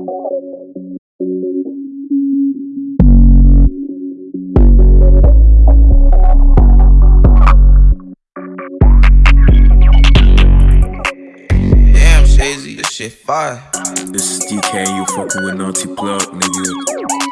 Damn, Shazy, this shit fire. This is DK, you fucking with Naughty Plug, nigga.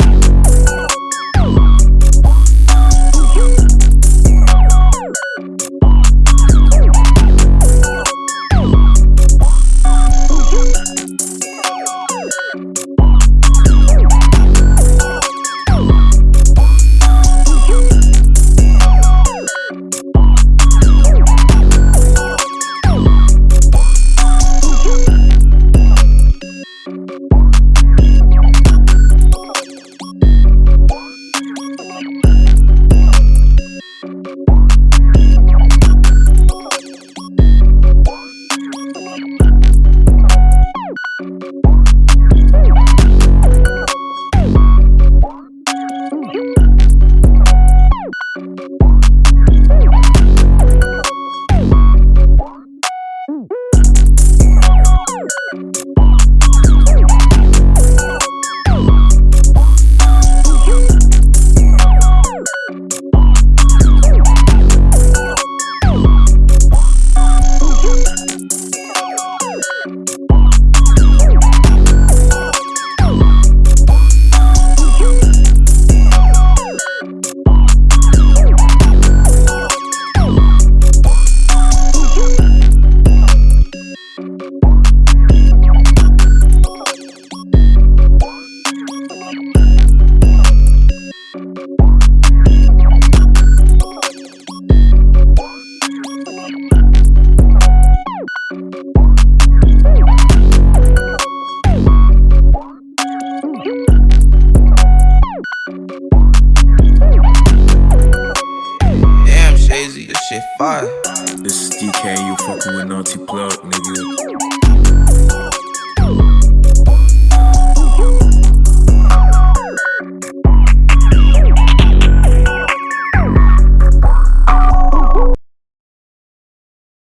If I. This is DK, you fucking with Naughty Plug, nigga.